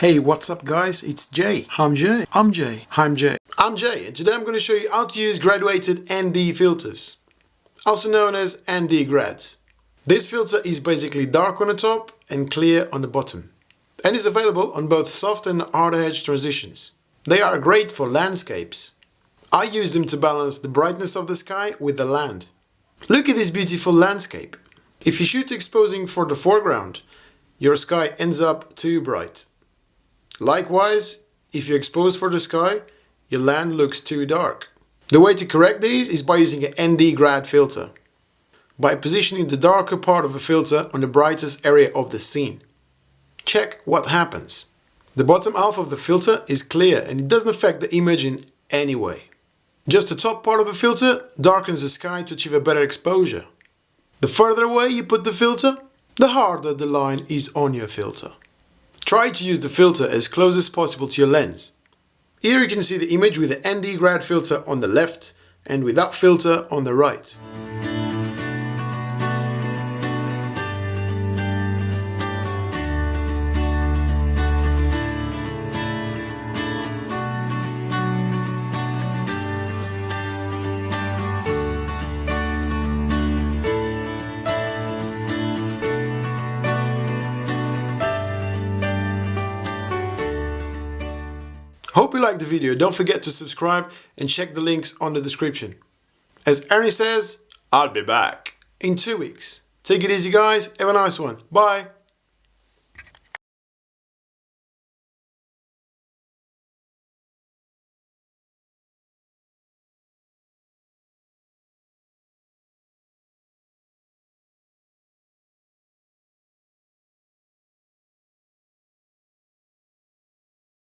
Hey, what's up guys? It's Jay. I'm Jay. I'm Jay. I'm Jay. I'm Jay and today I'm going to show you how to use graduated ND filters, also known as ND grads. This filter is basically dark on the top and clear on the bottom and is available on both soft and hard edge transitions. They are great for landscapes. I use them to balance the brightness of the sky with the land. Look at this beautiful landscape. If you shoot exposing for the foreground, your sky ends up too bright. Likewise, if you expose for the sky, your land looks too dark. The way to correct these is by using an ND grad filter, by positioning the darker part of a filter on the brightest area of the scene. Check what happens. The bottom half of the filter is clear and it doesn't affect the image in any way. Just the top part of the filter darkens the sky to achieve a better exposure. The further away you put the filter, the harder the line is on your filter. Try to use the filter as close as possible to your lens. Here you can see the image with the ND grad filter on the left and without filter on the right. Hope you liked the video. Don't forget to subscribe and check the links on the description. As Arnie says, I'll be back in two weeks. Take it easy guys. Have a nice one. Bye.